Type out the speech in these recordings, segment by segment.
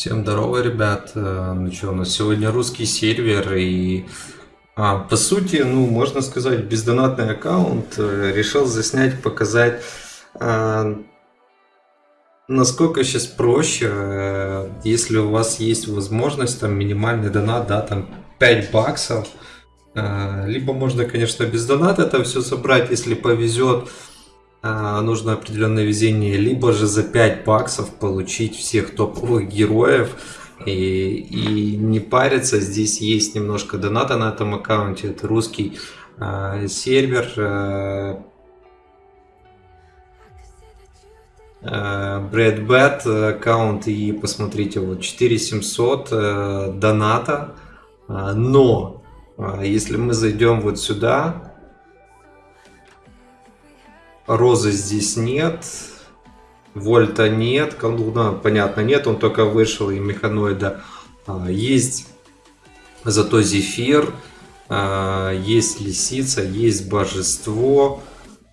Всем здорово, ребят. Э, Ну что, у нас сегодня русский сервер и а, по сути, ну, можно сказать, бездонатный аккаунт э, решил заснять, показать, а, насколько сейчас проще, если у вас есть возможность, там, минимальный донат, да, там, 5 баксов, либо можно, конечно, без доната это все собрать, если повезет, нужно определенное везение, либо же за 5 баксов получить всех топовых героев и, и не париться. Здесь есть немножко доната на этом аккаунте, это русский а, сервер. а, Брэд Бэт аккаунт и посмотрите вот 4700 э, доната А, но а, если мы зайдем вот сюда Розы здесь нет. Вольта нет. Колдуна, понятно, нет. Он только вышел и механоида. А, есть зато Зефир. а, Есть Лисица. Есть Божество.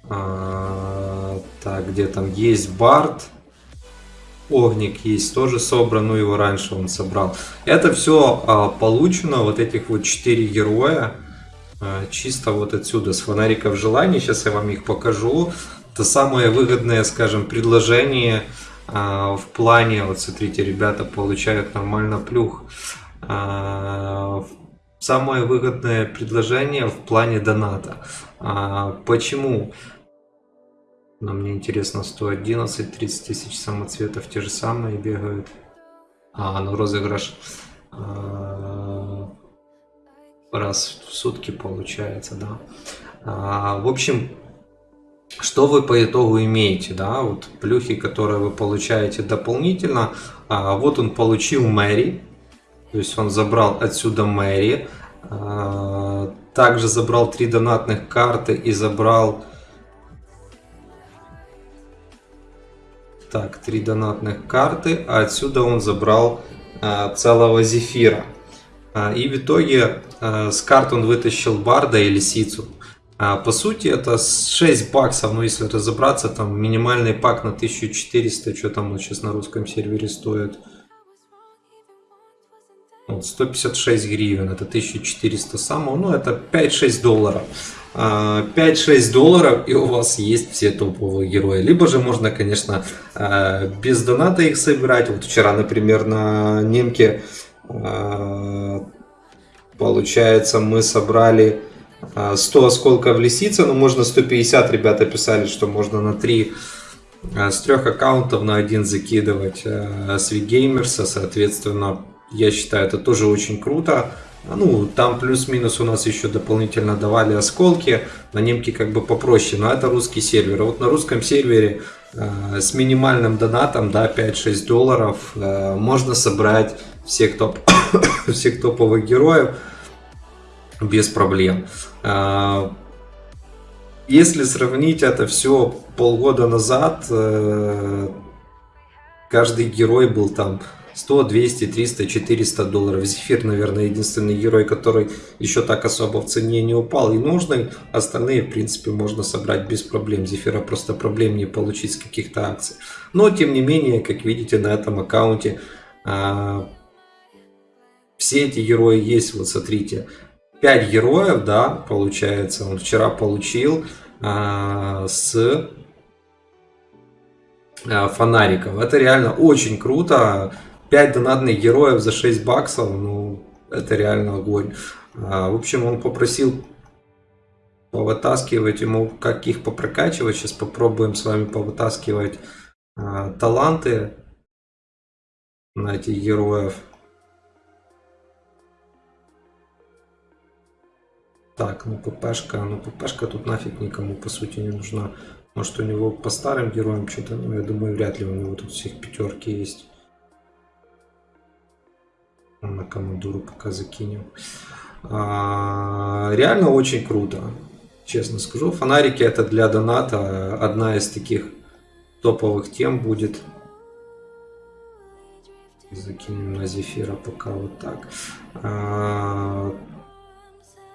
а, Так, где там? Есть Барт. Огник есть, тоже собран, ну его раньше он собрал. Это все получено, вот этих вот 4 героя. А, чисто вот отсюда с фонариков желаний. Сейчас я вам их покажу. Это самое выгодное, скажем, предложение а, в плане, вот смотрите, ребята получают нормально плюх. А, самое выгодное предложение в плане доната. Почему? Но мне интересно, 111, 30 тысяч самоцветов те же самые бегают. А, ну розыгрыш раз в сутки получается, да. А, в общем, что вы по итогу имеете, да, вот плюхи, которые вы получаете дополнительно. А, вот он получил Мэри, то есть он забрал отсюда Мэри. А, также забрал три донатных карты и забрал... Так, три донатных карты, а отсюда он забрал а, целого Зефира. А, и в итоге а, с карт он вытащил Барда и Лисицу. А, по сути это 6 баксов, ну если разобраться, там минимальный пак на 1400, что там он сейчас на русском сервере стоит. Вот, 156 гривен, это 1400 самого, ну это 5-6 долларов. 5-6 долларов и у вас есть все топовые герои. Либо же можно, конечно, без доната их собирать. Вот вчера, например, на немке Получается, мы собрали 100 осколков лисицы, но можно 150, ребята писали, что можно на 3 с трех аккаунтов на один закидывать Свигеймерса, соответственно, я считаю, это тоже очень круто. Ну, там плюс-минус у нас еще дополнительно давали осколки, на немке как бы попроще, но это русский сервер. А вот на русском сервере э, с минимальным донатом, да, 5-6 долларов, э, можно собрать всех, топ всех топовых героев без проблем. Э, если сравнить это все полгода назад, э, каждый герой был там 100, 200, 300, 400 долларов. Зефир, наверное, единственный герой, который еще так особо в цене не упал и нужный. Остальные, в принципе, можно собрать без проблем. Зефира просто проблем не получить с каких-то акций. Но, тем не менее, как видите, на этом аккаунте а, все эти герои есть. Вот смотрите, 5 героев, да, получается, он вчера получил а, с а, фонариков. Это реально очень круто. 5 донатных героев за 6 баксов, ну, это реально огонь. А, в общем, он попросил повытаскивать ему, как их попрокачивать. Сейчас попробуем с вами повытаскивать а, таланты на этих героев. Так, ну ППшка, ну ППшка тут нафиг никому по сути не нужна. Может у него по старым героям что-то, ну я думаю вряд ли у него тут всех пятерки есть. На командуру пока закинем. А, реально очень круто. Честно скажу. Фонарики это для доната одна из таких топовых тем будет. Закинем на зефира пока вот так. А,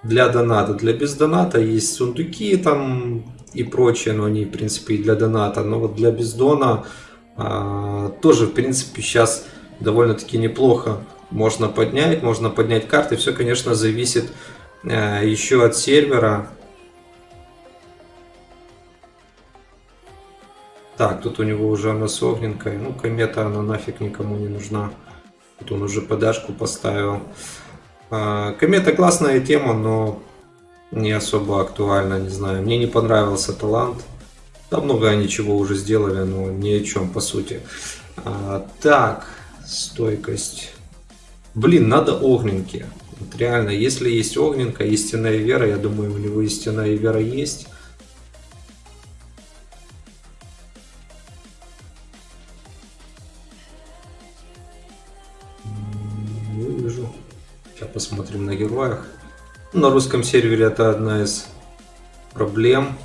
для доната. Для без доната есть сундуки там и прочее, но они в принципе и для доната. Но вот для бездона а, тоже в принципе сейчас довольно-таки неплохо можно поднять. Можно поднять карты. Все, конечно, зависит э, еще от сервера. Так, тут у него уже она с огненкой. Ну, комета, она нафиг никому не нужна. Тут он уже подашку поставил. А, комета классная тема, но не особо актуальна, не знаю. Мне не понравился талант. Да много они чего уже сделали, но ни о чем по сути. А, так, стойкость. Блин, надо огненки. Вот реально, если есть огненка, истинная вера, я думаю, у него истинная вера есть. Не вижу. Сейчас посмотрим на героях. На русском сервере это одна из проблем.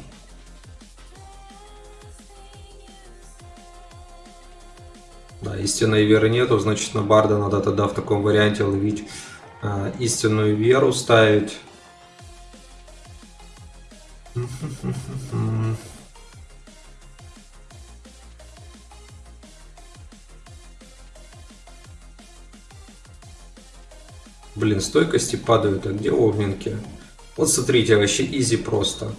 Истинной веры нету, значит на барда надо тогда в таком варианте ловить э, истинную веру, ставить. Блин, стойкости падают, а где огненки? Вот смотрите, вообще изи просто.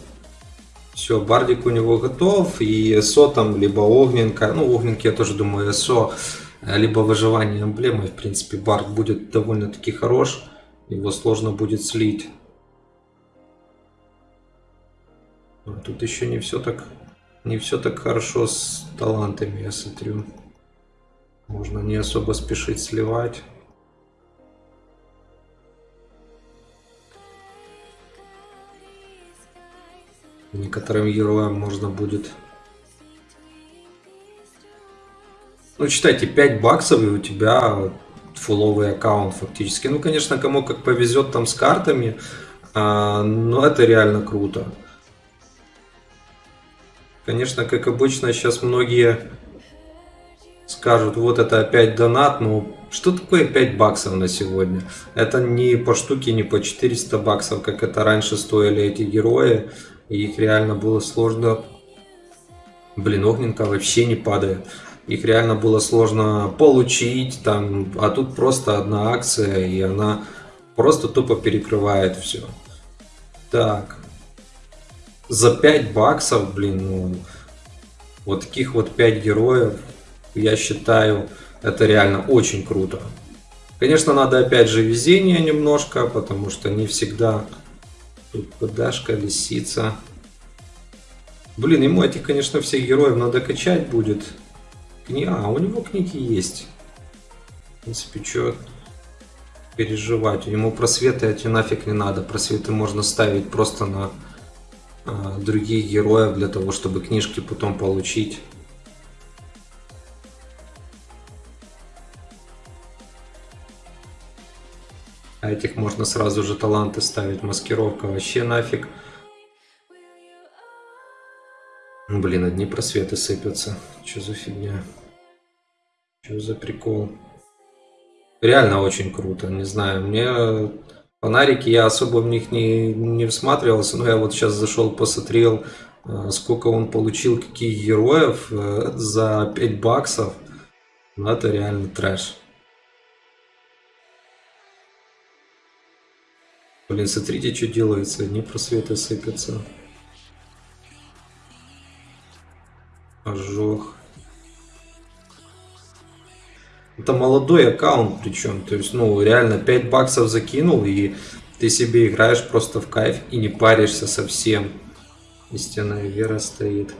Все, бардик у него готов, и СО там, либо огненка, ну огненки я тоже думаю СО, либо выживание эмблемы, в принципе бард будет довольно-таки хорош, его сложно будет слить. А тут еще не все так, не все так хорошо с талантами, я смотрю. Можно не особо спешить сливать. Некоторым героям можно будет... Ну, читайте, 5 баксов и у тебя фуловый аккаунт фактически. Ну, конечно, кому как повезет там с картами, а, но это реально круто. Конечно, как обычно, сейчас многие скажут, вот это опять донат, ну что такое 5 баксов на сегодня? Это не по штуке, не по 400 баксов, как это раньше стоили эти герои. И их реально было сложно... Блин, огненка вообще не падает. Их реально было сложно получить, там, а тут просто одна акция, и она просто тупо перекрывает все. Так. За 5 баксов, блин, ну, вот таких вот 5 героев, я считаю, это реально очень круто. Конечно, надо опять же везение немножко, потому что не всегда Тут подашка, лисица. Блин, ему этих, конечно, всех героев надо качать будет. Кни... А, у него книги есть. В принципе, что переживать. Ему просветы эти нафиг не надо. Просветы можно ставить просто на а, других героев для того, чтобы книжки потом получить. А этих можно сразу же таланты ставить. Маскировка вообще нафиг. Ну, блин, одни просветы сыпятся. Что за фигня? Что за прикол? Реально очень круто. Не знаю, мне фонарики, я особо в них не, не всматривался. Но я вот сейчас зашел, посмотрел, э, сколько он получил, каких героев э, за 5 баксов. Ну, это реально трэш. Блин, смотрите, что делается. Одни просветы сыпятся. Ожог. Это молодой аккаунт причем. То есть, ну, реально 5 баксов закинул, и ты себе играешь просто в кайф и не паришься совсем. Истинная вера стоит.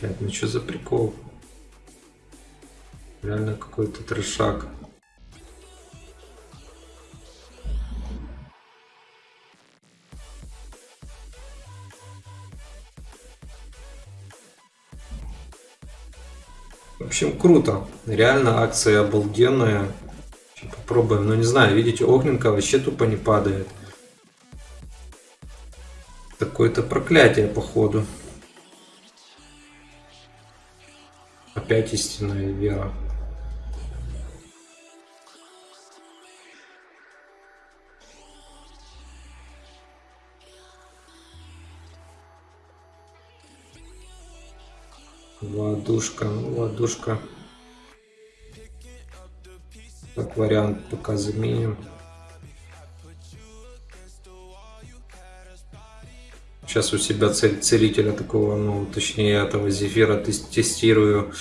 Блять, ну что за прикол? Реально какой-то трешак. В общем, круто. Реально акция обалденная. Попробуем. Но ну, не знаю, видите, огненка вообще тупо не падает. Такое-то проклятие, походу. Опять истинная вера. Ладушка, ладушка. Как вариант пока заменим. Сейчас у себя цель, целителя такого, ну, точнее, этого зефира тестирую.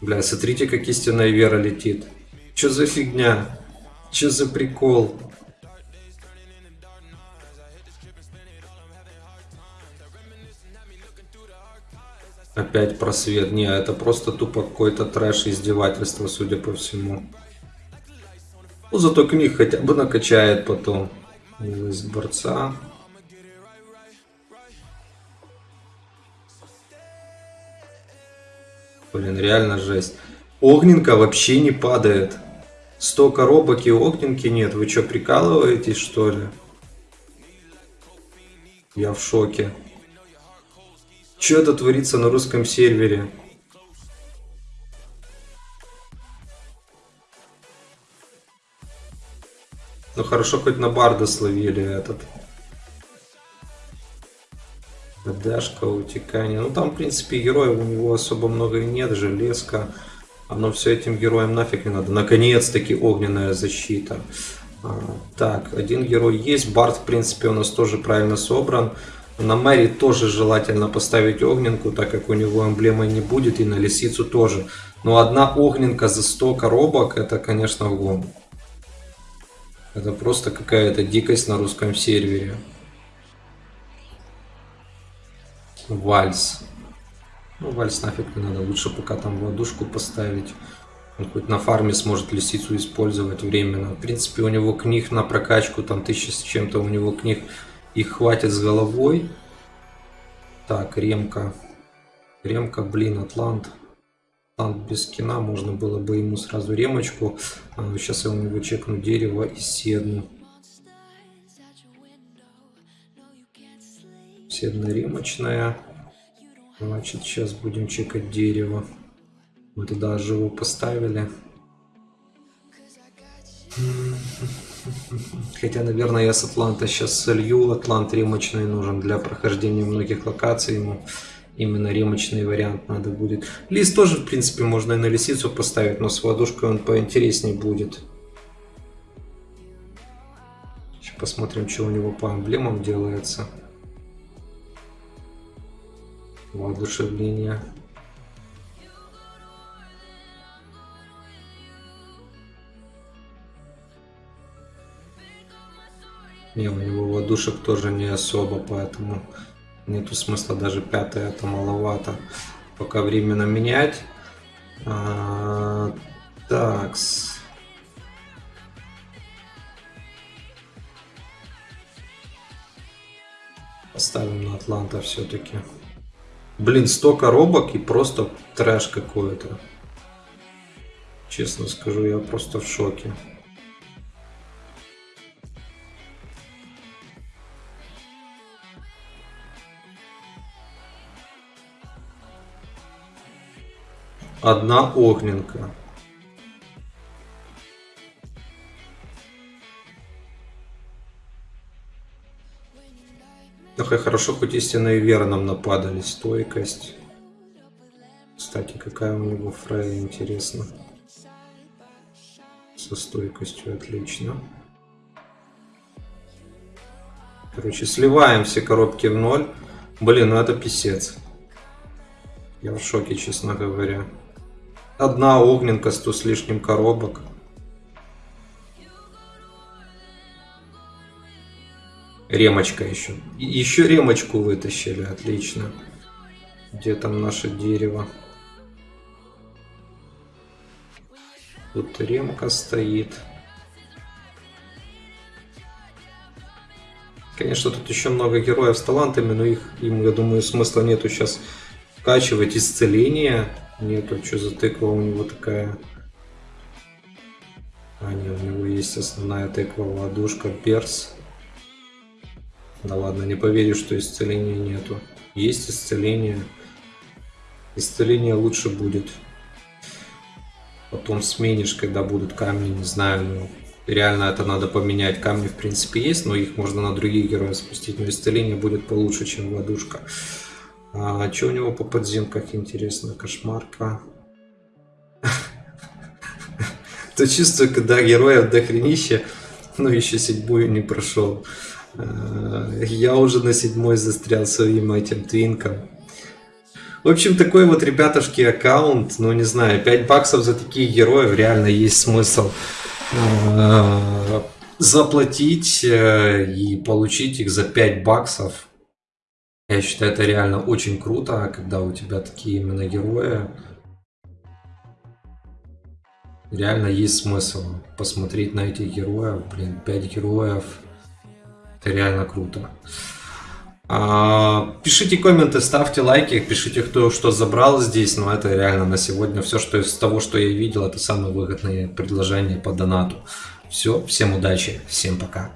Бля, смотрите, как истинная вера летит. Чё за фигня? Чё за прикол? Опять просвет. Не, это просто тупо какой-то трэш издевательство, судя по всему. Ну, зато книг хотя бы накачает потом. Из борца. Блин, реально жесть. Огненка вообще не падает. 100 коробок и огненки нет. Вы что, прикалываетесь, что ли? Я в шоке. Что это творится на русском сервере? Ну хорошо, хоть на барда словили этот. Дашка, утекание. Ну там, в принципе, героев у него особо много и нет. Железка. Оно все этим героям нафиг не надо. Наконец-таки огненная защита. А, так, один герой есть. Бард, в принципе, у нас тоже правильно собран. На Мэри тоже желательно поставить огненку, так как у него эмблемы не будет, и на лисицу тоже. Но одна огненка за 100 коробок, это, конечно, гон. Это просто какая-то дикость на русском сервере. Вальс. Ну, вальс нафиг не надо, лучше пока там ладушку поставить. Он хоть на фарме сможет лисицу использовать временно. В принципе, у него книг на прокачку, там тысяча с чем-то у него книг их хватит с головой. Так, ремка. Ремка, блин, Атлант. Атлант без скина. Можно было бы ему сразу ремочку. А, сейчас я у него чекну дерево и седну. Седна ремочная. Значит, сейчас будем чекать дерево. Мы туда живо поставили. Хотя, наверное, я с Атланта сейчас солью. Атлант ремочный нужен для прохождения многих локаций. Ему именно ремочный вариант надо будет. Лист тоже, в принципе, можно и на лисицу поставить, но с ладушкой он поинтереснее будет. Сейчас посмотрим, что у него по эмблемам делается. Воодушевление. Не, у него ладушек тоже не особо, поэтому нету смысла даже пятое, это маловато. Пока временно менять. А, такс. Поставим на Атланта все-таки. Блин, 100 коробок и просто трэш какой-то. Честно скажу, я просто в шоке. одна огненка. Ох, и хорошо, хоть истинные вера нам нападали. Стойкость. Кстати, какая у него фрая, интересно. Со стойкостью отлично. Короче, сливаем все коробки в ноль. Блин, ну это писец. Я в шоке, честно говоря. Одна огненка, сто с лишним коробок. Ремочка еще. Еще ремочку вытащили, отлично. Где там наше дерево? Тут ремка стоит. Конечно, тут еще много героев с талантами, но их, им, я думаю, смысла нету сейчас вкачивать исцеление. Нету, что за тыква у него такая. А, не, у него есть основная тыква, ладушка, перс. Да ладно, не поверю, что исцеления нету. Есть исцеление. Исцеление лучше будет. Потом сменишь, когда будут камни, не знаю, ну, реально это надо поменять. Камни, в принципе, есть, но их можно на других героев спустить. Но исцеление будет получше, чем ладушка. А что у него по подземках интересно? Кошмарка. То чувство, когда героев дохренище, но еще седьмую не прошел. Я уже на седьмой застрял своим этим твинком. В общем, такой вот, ребятушки, аккаунт, ну не знаю, 5 баксов за таких героев реально есть смысл э, заплатить э, и получить их за 5 баксов. Я считаю, это реально очень круто, когда у тебя такие именно герои. Реально есть смысл посмотреть на этих героев. Блин, 5 героев. Это реально круто. А, пишите комменты, ставьте лайки, пишите, кто что забрал здесь. Но это реально на сегодня все, что из того, что я видел, это самые выгодные предложения по донату. Все, всем удачи, всем пока.